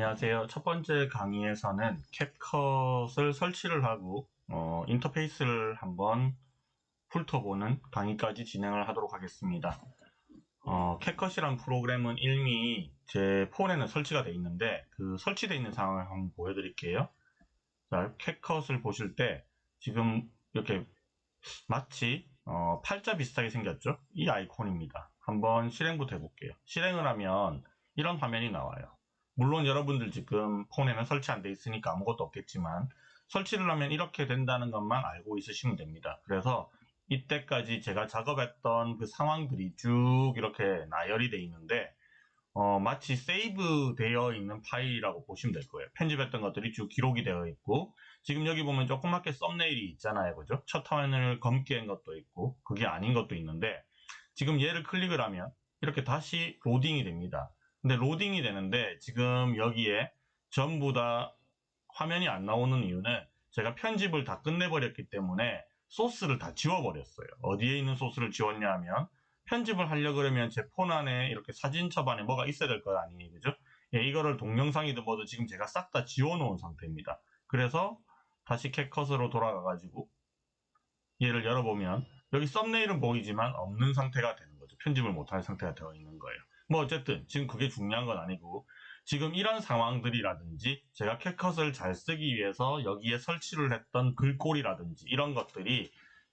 안녕하세요. 첫 번째 강의에서는 캡컷을 설치를 하고 어, 인터페이스를 한번 훑어보는 강의까지 진행을 하도록 하겠습니다. 어, 캡컷이란 프로그램은 이미 제 폰에는 설치가 되어 있는데 그 설치되어 있는 상황을 한번 보여드릴게요. 자, 캡컷을 보실 때 지금 이렇게 마치 어, 팔자 비슷하게 생겼죠? 이 아이콘입니다. 한번 실행부터 해볼게요. 실행을 하면 이런 화면이 나와요. 물론 여러분들 지금 폰에는 설치 안 돼 있으니까 아무것도 없겠지만 설치를 하면 이렇게 된다는 것만 알고 있으시면 됩니다. 그래서 이때까지 제가 작업했던 그 상황들이 쭉 이렇게 나열이 돼 있는데 어, 마치 세이브 되어 있는 파일이라고 보시면 될 거예요. 편집했던 것들이 쭉 기록이 되어 있고 지금 여기 보면 조그맣게 썸네일이 있잖아요. 그죠? 첫 화면을 검게 한 것도 있고 그게 아닌 것도 있는데 지금 얘를 클릭을 하면 이렇게 다시 로딩이 됩니다. 근데 로딩이 되는데 지금 여기에 전부 다 화면이 안 나오는 이유는 제가 편집을 다 끝내버렸기 때문에 소스를 다 지워버렸어요. 어디에 있는 소스를 지웠냐 하면 편집을 하려 그러면 제 폰 안에 이렇게 사진첩 안에 뭐가 있어야 될 거 아니에요. 그죠? 예, 이거를 동영상이든 뭐든 지금 제가 싹 다 지워놓은 상태입니다. 그래서 다시 캡컷으로 돌아가가지고 얘를 열어보면 여기 썸네일은 보이지만 없는 상태가 되는 거죠. 편집을 못할 상태가 되어 있는 거예요. 뭐 어쨌든 지금 그게 중요한 건 아니고 지금 이런 상황들이라든지 제가 캡컷을 잘 쓰기 위해서 여기에 설치를 했던 글꼴이라든지 이런 것들이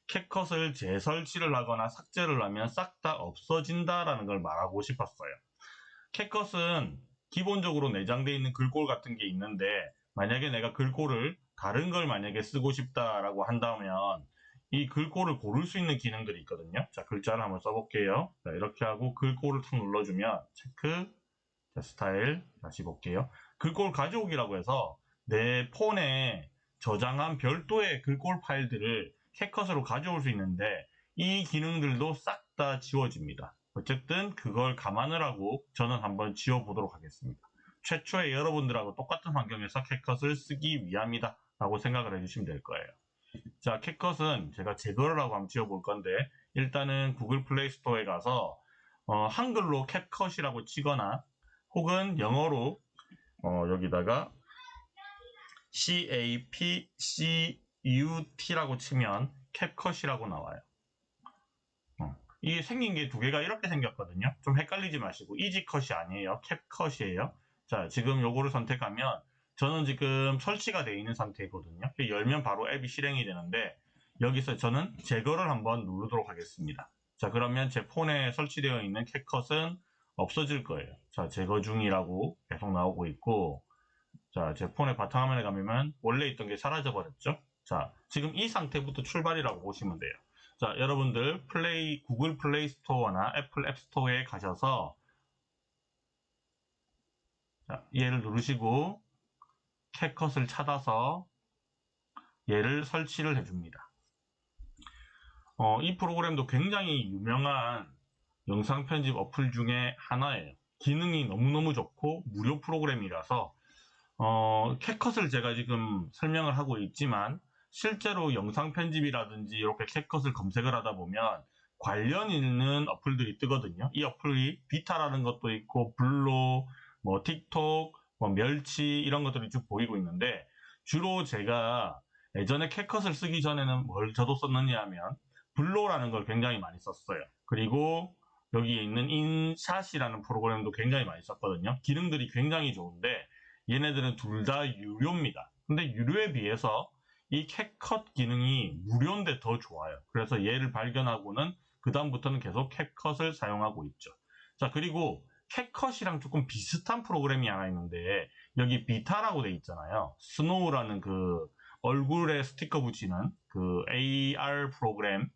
캡컷을 재설치를 하거나 삭제를 하면 싹 다 없어진다라는 걸 말하고 싶었어요. 캡컷은 기본적으로 내장되어 있는 글꼴 같은 게 있는데 만약에 내가 글꼴을 다른 걸 만약에 쓰고 싶다라고 한다면 이 글꼴을 고를 수 있는 기능들이 있거든요. 자, 글자를 한번 써볼게요. 자, 이렇게 하고 글꼴을 탁 눌러주면 체크, 자, 스타일 다시 볼게요. 글꼴 가져오기라고 해서 내 폰에 저장한 별도의 글꼴 파일들을 캡컷으로 가져올 수 있는데 이 기능들도 싹 다 지워집니다. 어쨌든 그걸 감안을 하고 저는 한번 지워보도록 하겠습니다. 최초에 여러분들하고 똑같은 환경에서 캡컷을 쓰기 위함이다 라고 생각을 해주시면 될 거예요. 자, 캡컷은 제가 제거를 하고 한번 지워볼 건데 일단은 구글 플레이 스토어에 가서 어, 한글로 캡컷이라고 치거나 혹은 영어로 어, 여기다가 CAPCUT라고 치면 캡컷이라고 나와요. 어, 이게 생긴 게 두 개가 이렇게 생겼거든요. 좀 헷갈리지 마시고 이지컷이 아니에요. 캡컷이에요. 자, 지금 요거를 선택하면 저는 지금 설치가 되어 있는 상태거든요. 열면 바로 앱이 실행이 되는데 여기서 저는 제거를 한번 누르도록 하겠습니다. 자 그러면 제 폰에 설치되어 있는 캡컷은 없어질 거예요. 자 제거 중이라고 계속 나오고 있고 자 제 폰의 바탕화면에 가면 원래 있던 게 사라져 버렸죠. 자 지금 이 상태부터 출발이라고 보시면 돼요. 자 여러분들 플레이 구글 플레이 스토어나 애플 앱 스토어에 가셔서 자, 얘를 누르시고 캡컷을 찾아서 얘를 설치를 해줍니다. 어, 이 프로그램도 굉장히 유명한 영상 편집 어플 중에 하나예요. 기능이 너무너무 좋고 무료 프로그램이라서 어, 캡컷을 제가 지금 설명을 하고 있지만 실제로 영상 편집이라든지 이렇게 캡컷을 검색을 하다 보면 관련 있는 어플들이 뜨거든요. 이 어플이 비타라는 것도 있고 블로, 뭐 틱톡, 뭐 멸치 이런 것들이 쭉 보이고 있는데 주로 제가 예전에 캡컷을 쓰기 전에는 뭘 저도 썼느냐 하면 블로라는 걸 굉장히 많이 썼어요. 그리고 여기에 있는 인샷이라는 프로그램도 굉장히 많이 썼거든요. 기능들이 굉장히 좋은데 얘네들은 둘 다 유료입니다. 근데 유료에 비해서 이 캡컷 기능이 무료인데 더 좋아요. 그래서 얘를 발견하고는 그 다음부터는 계속 캡컷을 사용하고 있죠. 자 그리고 캡컷이랑 조금 비슷한 프로그램이 하나 있는데 여기 비타라고 돼 있잖아요. 스노우라는 그 얼굴에 스티커 붙이는 그 AR 프로그램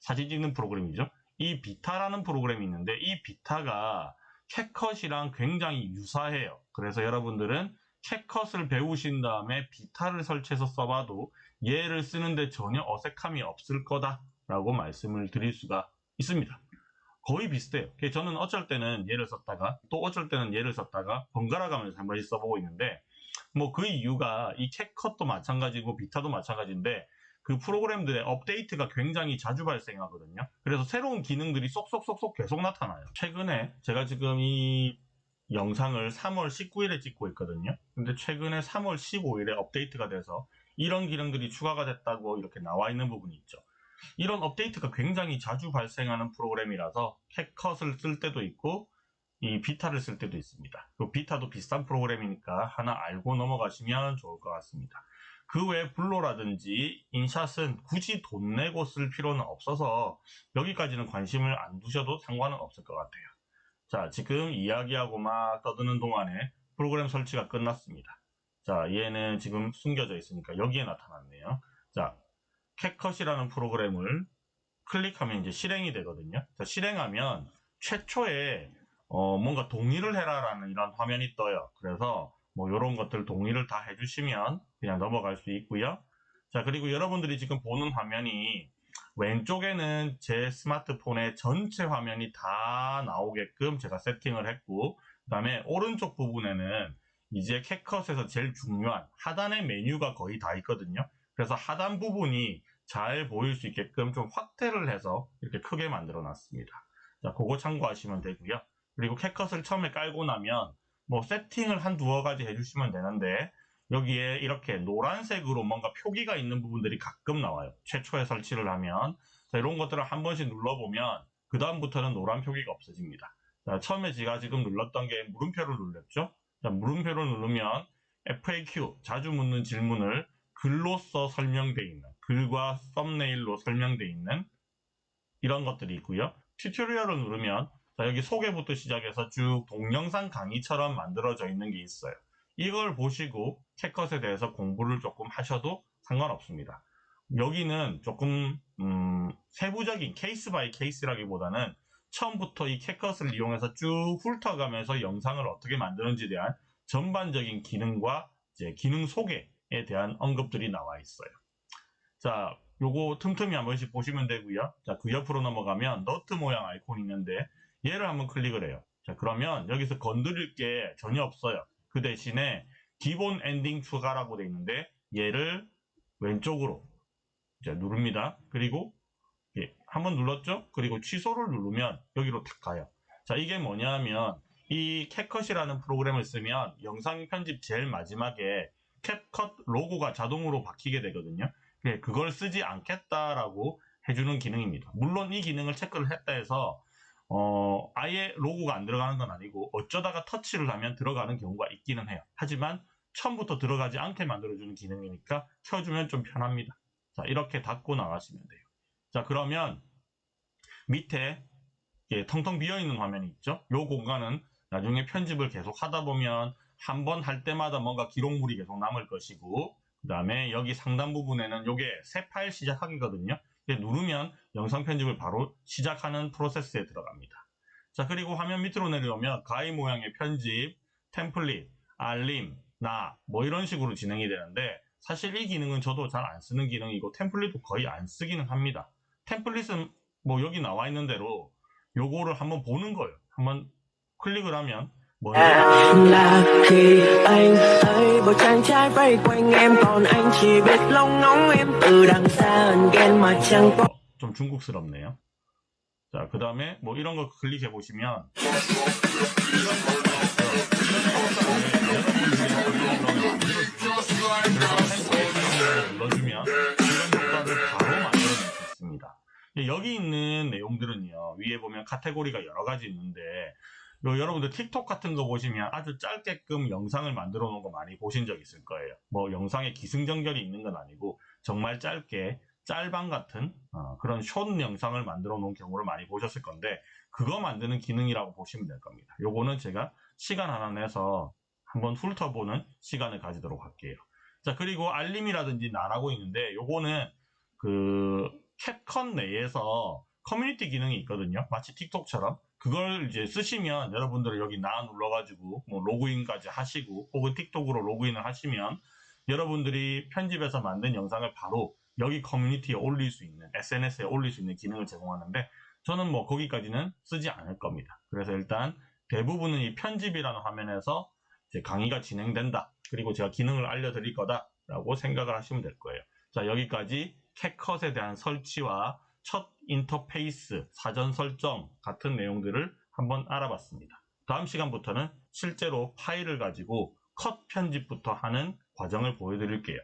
사진 찍는 프로그램이죠. 이 비타라는 프로그램이 있는데 이 비타가 캡컷이랑 굉장히 유사해요. 그래서 여러분들은 캡컷을 배우신 다음에 비타를 설치해서 써봐도 얘를 쓰는데 전혀 어색함이 없을 거다라고 말씀을 드릴 수가 있습니다. 거의 비슷해요. 저는 어쩔 때는 얘를 썼다가 또 어쩔 때는 얘를 썼다가 번갈아 가면서 한 번씩 써보고 있는데 뭐 그 이유가 이 캡컷도 마찬가지고 비타도 마찬가지인데 그 프로그램들의 업데이트가 굉장히 자주 발생하거든요. 그래서 새로운 기능들이 쏙쏙쏙쏙 계속 나타나요. 최근에 제가 지금 이 영상을 3월 19일에 찍고 있거든요. 근데 최근에 3월 15일에 업데이트가 돼서 이런 기능들이 추가가 됐다고 이렇게 나와 있는 부분이 있죠. 이런 업데이트가 굉장히 자주 발생하는 프로그램이라서 캡컷을 쓸 때도 있고 이 비타를 쓸 때도 있습니다. 그 비타도 비싼 프로그램이니까 하나 알고 넘어가시면 좋을 것 같습니다. 그 외에 블로라든지 인샷은 굳이 돈 내고 쓸 필요는 없어서 여기까지는 관심을 안 두셔도 상관은 없을 것 같아요. 자, 지금 이야기하고 막 떠드는 동안에 프로그램 설치가 끝났습니다. 자, 얘는 지금 숨겨져 있으니까 여기에 나타났네요. 자, 캡컷이라는 프로그램을 클릭하면 이제 실행이 되거든요. 자, 실행하면 최초에 어, 뭔가 동의를 해라라는 이런 화면이 떠요. 그래서 뭐 이런 것들 동의를 다 해주시면 그냥 넘어갈 수 있고요. 자, 그리고 여러분들이 지금 보는 화면이 왼쪽에는 제 스마트폰의 전체 화면이 다 나오게끔 제가 세팅을 했고 그 다음에 오른쪽 부분에는 이제 캡컷에서 제일 중요한 하단의 메뉴가 거의 다 있거든요. 그래서 하단 부분이 잘 보일 수 있게끔 좀 확대를 해서 이렇게 크게 만들어 놨습니다. 자, 그거 참고하시면 되고요. 그리고 캡컷을 처음에 깔고 나면 뭐 세팅을 한 두어 가지 해주시면 되는데 여기에 이렇게 노란색으로 뭔가 표기가 있는 부분들이 가끔 나와요. 최초에 설치를 하면 자, 이런 것들을 한 번씩 눌러보면 그 다음부터는 노란 표기가 없어집니다. 자, 처음에 제가 지금 눌렀던 게 물음표를 눌렀죠. 자, 물음표를 누르면 FAQ 자주 묻는 질문을 글로써 설명되어 있는 글과 썸네일로 설명되어 있는 이런 것들이 있고요. tutorial을 누르면 자, 여기 소개부터 시작해서 쭉 동영상 강의처럼 만들어져 있는 게 있어요. 이걸 보시고 캡컷에 대해서 공부를 조금 하셔도 상관없습니다. 여기는 조금 음, 세부적인 case by case라기보다는 처음부터 이 캡컷을 이용해서 쭉 훑어가면서 영상을 어떻게 만드는지에 대한 전반적인 기능과 이제 기능 소개에 대한 언급들이 나와 있어요. 자, 요거 틈틈이 한 번씩 보시면 되고요. 자, 그 옆으로 넘어가면 너트 모양 아이콘이 있는데 얘를 한번 클릭을 해요. 자, 그러면 여기서 건드릴 게 전혀 없어요. 그 대신에 기본 엔딩 추가라고 되어 있는데 얘를 왼쪽으로 이제 누릅니다. 그리고 예, 한번 눌렀죠? 그리고 취소를 누르면 여기로 탁 가요. 자, 이게 뭐냐면 이 캡컷이라는 프로그램을 쓰면 영상 편집 제일 마지막에 캡컷 로고가 자동으로 박히게 되거든요. 예, 그걸 쓰지 않겠다라고 해주는 기능입니다. 물론 이 기능을 체크를 했다 해서 어, 아예 로고가 안 들어가는 건 아니고 어쩌다가 터치를 하면 들어가는 경우가 있기는 해요. 하지만 처음부터 들어가지 않게 만들어주는 기능이니까 켜주면 좀 편합니다. 자, 이렇게 닫고 나가시면 돼요. 자, 그러면 밑에 예, 텅텅 비어있는 화면이 있죠? 이 공간은 나중에 편집을 계속 하다 보면 한 번 할 때마다 뭔가 기록물이 계속 남을 것이고 그 다음에 여기 상단 부분에는 이게 새 파일 시작하기거든요. 누르면 영상 편집을 바로 시작하는 프로세스에 들어갑니다. 자 그리고 화면 밑으로 내려오면 가위 모양의 편집, 템플릿, 알림, 나 뭐 이런 식으로 진행이 되는데 사실 이 기능은 저도 잘 안 쓰는 기능이고 템플릿도 거의 안 쓰기는 합니다. 템플릿은 뭐 여기 나와 있는 대로 요거를 한번 보는 거예요. 한번 클릭을 하면 là khi anh thấy một chàng trai vây quanh em còn anh chỉ biết lông ngóng em từ đằng xa ghen mà chẳng có 어, 좀 중국스럽네요. 자, 그 다음에 뭐 이런 거 클릭해 보시면 눌러주면 이런 효과를 바로 만들어낼 수 있습니다. 여기 있는 내용들은요, 위에 보면 카테고리가 여러 가지 있는데 요 여러분들 틱톡 같은 거 보시면 아주 짧게끔 영상을 만들어 놓은 거 많이 보신 적 있을 거예요. 뭐 영상에 기승전결이 있는 건 아니고 정말 짧게 짤방 같은 어, 그런 숏 영상을 만들어 놓은 경우를 많이 보셨을 건데 그거 만드는 기능이라고 보시면 될 겁니다. 요거는 제가 시간 하나 내서 한번 훑어보는 시간을 가지도록 할게요. 자 그리고 알림이라든지 나라고 있는데 요거는 그 캡컷 내에서 커뮤니티 기능이 있거든요. 마치 틱톡처럼 그걸 이제 쓰시면 여러분들은 여기 나 눌러가지고 뭐 로그인까지 하시고 혹은 틱톡으로 로그인을 하시면 여러분들이 편집해서 만든 영상을 바로 여기 커뮤니티에 올릴 수 있는 SNS에 올릴 수 있는 기능을 제공하는데 저는 뭐 거기까지는 쓰지 않을 겁니다. 그래서 일단 대부분은 이 편집이라는 화면에서 강의가 진행된다. 그리고 제가 기능을 알려드릴 거다라고 생각을 하시면 될 거예요. 자 여기까지 캡컷에 대한 설치와 첫 인터페이스, 사전 설정 같은 내용들을 한번 알아봤습니다. 다음 시간부터는 실제로 파일을 가지고 컷 편집부터 하는 과정을 보여드릴게요.